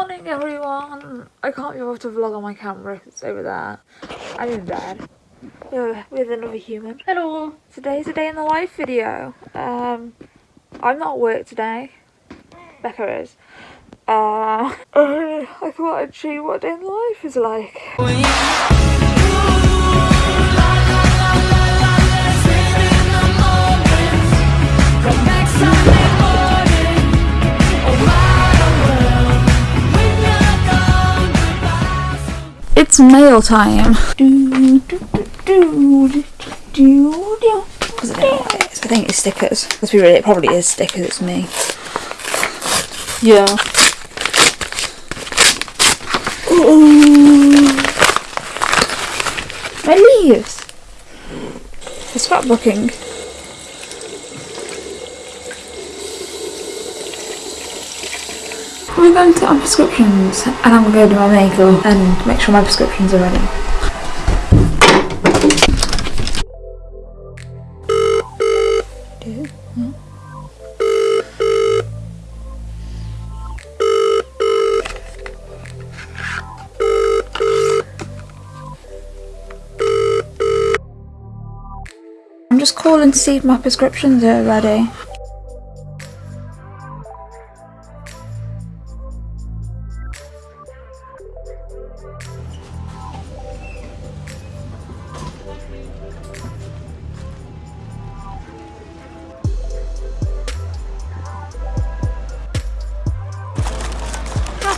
morning everyone! I can't be able to vlog on my camera, it's over there. I'm in bed with another human. Hello! Today's a day in the life video. Um, I'm not at work today. Becca is. Uh, I thought I'd show you what a day in life is like. Mail time. Because I don't know what it is. I think it's stickers. Let's be real, it probably is stickers, it's me. Yeah. Ooh. My leaves. For scrapbooking. I'm going to get my prescriptions and I'm going to go do my makeup and make sure my prescriptions are ready. I'm just calling to see if my prescriptions are ready.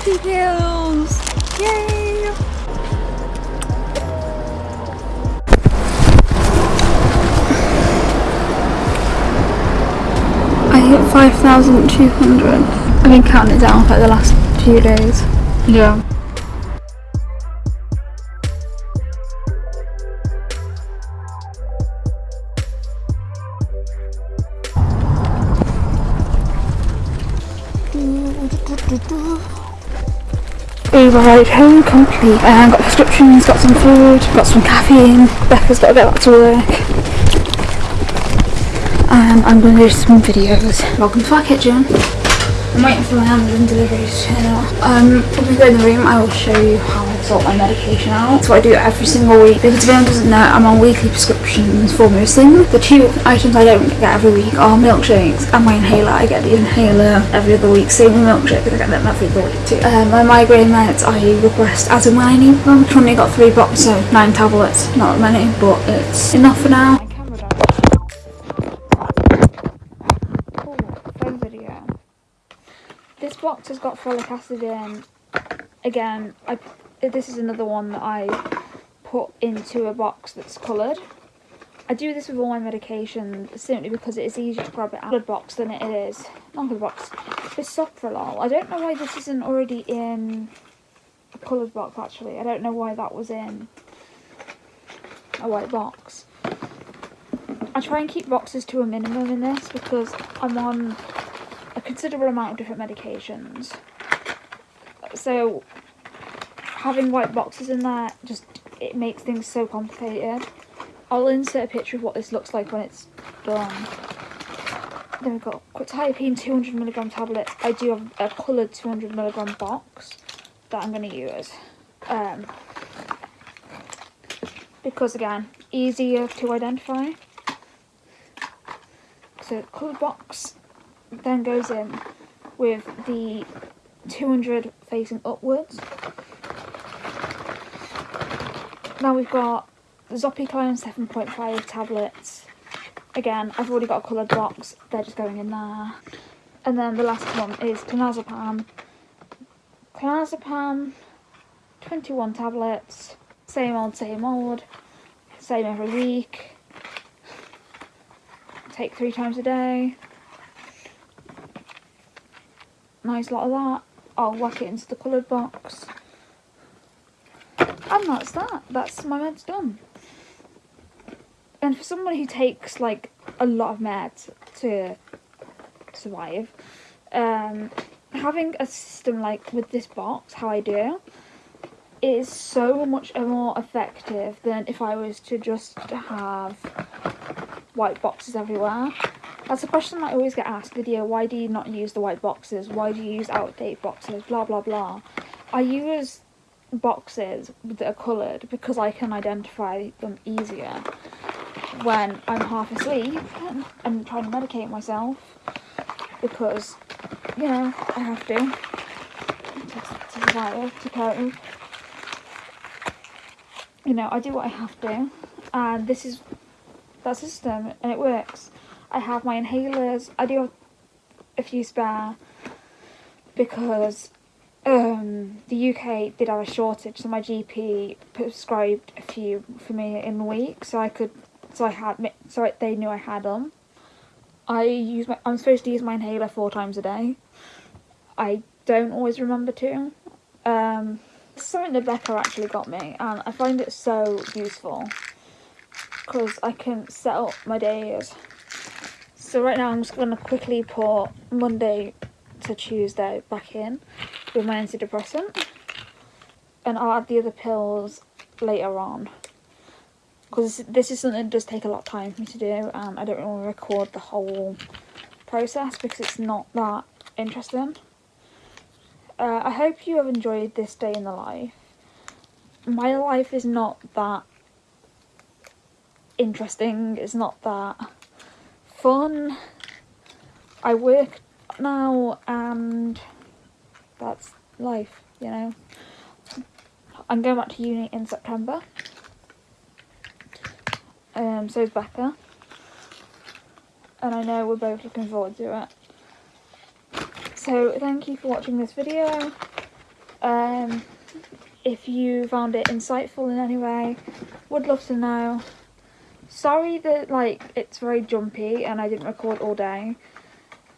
Happy Meals! Yay! I hit 5,200. I've been counting it down for like the last few days. Yeah. Uber ride home complete and got prescriptions, got some food, got some caffeine. Becca's got to get back to work. And I'm going to do some videos. Welcome to our kitchen. I'm waiting for my Amazon delivery to turn up. Um, go in the room, I will show you how I sort my medication out. That's what I do every single week. If anyone doesn't know, I'm on weekly prescriptions for most things. The two items I don't get every week are milkshakes and my inhaler. I get the inhaler every other week. Same with milkshakes, I get them every other week too. Um, my migraine meds, I request as and when I need them. I've only got three boxes, so nine tablets. Not many, but it's enough for now. This box has got folic acid in. Again, I this is another one that I put into a box that's coloured. I do this with all my medications simply because it is easier to grab it out of the box than it is not the box. Bisoprolol. I don't know why this isn't already in a coloured box actually. I don't know why that was in a white box. I try and keep boxes to a minimum in this because I'm on a considerable amount of different medications. So having white boxes in there just it makes things so complicated. I'll insert a picture of what this looks like when it's done. Then we've got quetiapine 200mg tablets. I do have a coloured 200mg box that I'm going to use. Um, because again, easier to identify. So coloured box then goes in with the 200 facing upwards. Now we've got Zopiclone 7.5 tablets. Again, I've already got a coloured box, they're just going in there. And then the last one is clonazepam. Clonazepam, 21 tablets. Same old, same old. Same every week. Take three times a day nice lot of that. I'll whack it into the coloured box. And that's that. That's my meds done. And for someone who takes like a lot of meds to survive, um, having a system like with this box, how I do, is so much more effective than if I was to just have white boxes everywhere. That's a question I always get asked, Lydia, why do you not use the white boxes? Why do you use out-of-date boxes? Blah, blah, blah. I use boxes that are coloured because I can identify them easier when I'm half asleep and trying to medicate myself because, you know, I have to to, to survive, to cope. You know, I do what I have to and this is that system and it works. I have my inhalers. I do a few spare because um, the UK did have a shortage, so my GP prescribed a few for me in the week, so I could, so I had, so they knew I had them. I use my, I'm supposed to use my inhaler four times a day. I don't always remember to. Um, something that Becca actually got me, and I find it so useful because I can set up my days so right now I'm just going to quickly put Monday to Tuesday back in with my antidepressant. And I'll add the other pills later on. Because this is something that does take a lot of time for me to do and I don't to record the whole process because it's not that interesting. Uh, I hope you have enjoyed this day in the life. My life is not that interesting, it's not that fun. I work now and that's life, you know. I'm going back to uni in September. Um, so is Becca. And I know we're both looking forward to it. So thank you for watching this video. Um, if you found it insightful in any way, would love to know sorry that like it's very jumpy and I didn't record all day.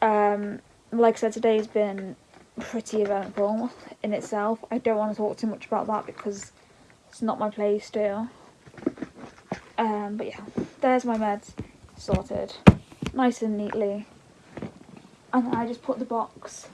Um, like I said, today's been pretty eventful in itself. I don't want to talk too much about that because it's not my place to. Um, but yeah, there's my meds sorted, nice and neatly. And I just put the box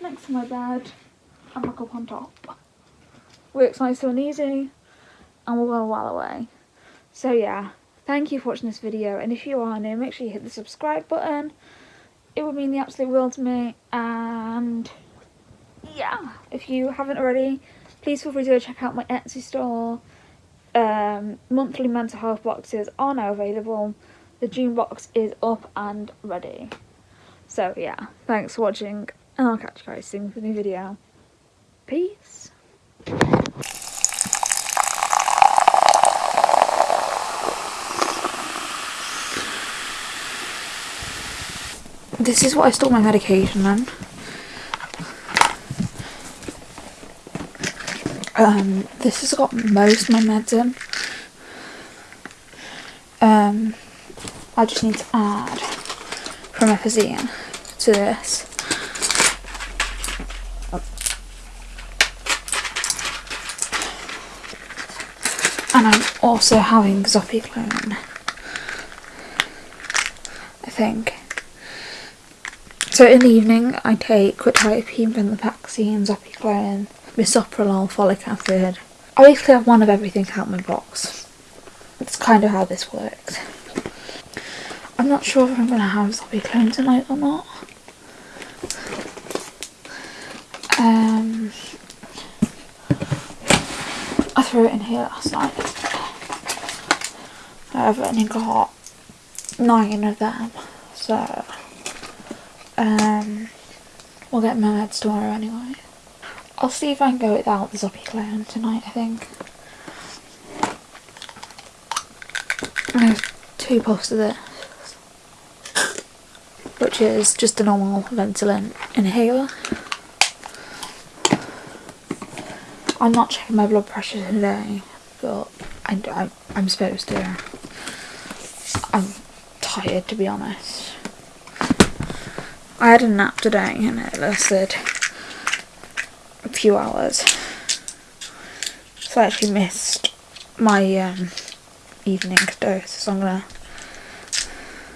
next to my bed and look up on top. Works nice and easy and we're going well away. So yeah, Thank you for watching this video and if you are new make sure you hit the subscribe button. It would mean the absolute world to me and yeah, if you haven't already please feel free to go check out my Etsy store. Um, monthly mental health boxes are now available. The June box is up and ready. So yeah, thanks for watching and I'll catch you guys soon for a new video. Peace. This is what I store my medication in. Um, this has got most of my meds in. Um, I just need to add promethazine to this. And I'm also having Zopiclone. I think. So in the evening I take quetiapine, venlafaxine, zopiclone, bisoprolol, folic acid. I basically have one of everything out my box. That's kind of how this works. I'm not sure if I'm going to have zopiclone tonight or not. Um, I threw it in here last night. I've only got nine of them, so um, we'll get my meds tomorrow anyway. I'll see if I can go without the Zopiclone tonight, I think. I have two puffs of this, which is just a normal Ventolin inhaler. I'm not checking my blood pressure today, but I, I, I'm supposed to. I'm tired, to be honest. I had a nap today and it lasted a few hours. So I actually missed my um, evening dose, so I'm gonna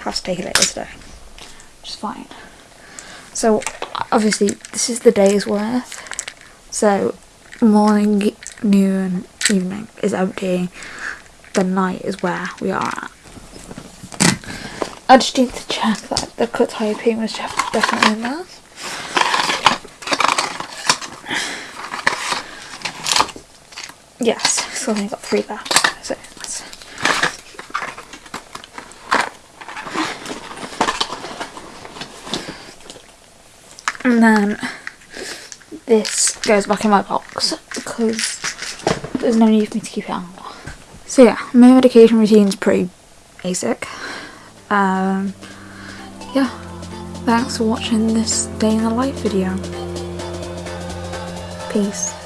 have to take it later today, which is fine. So obviously this is the day's worth. So morning, noon, evening is empty. The night is where we are at. I just need to check that the quetiapine was definitely in there. Yes, so I only got three there. So and then this goes back in my box because there's no need for me to keep it on. So yeah, my medication routine is pretty basic. Um, yeah, thanks for watching this day in the life video. Peace.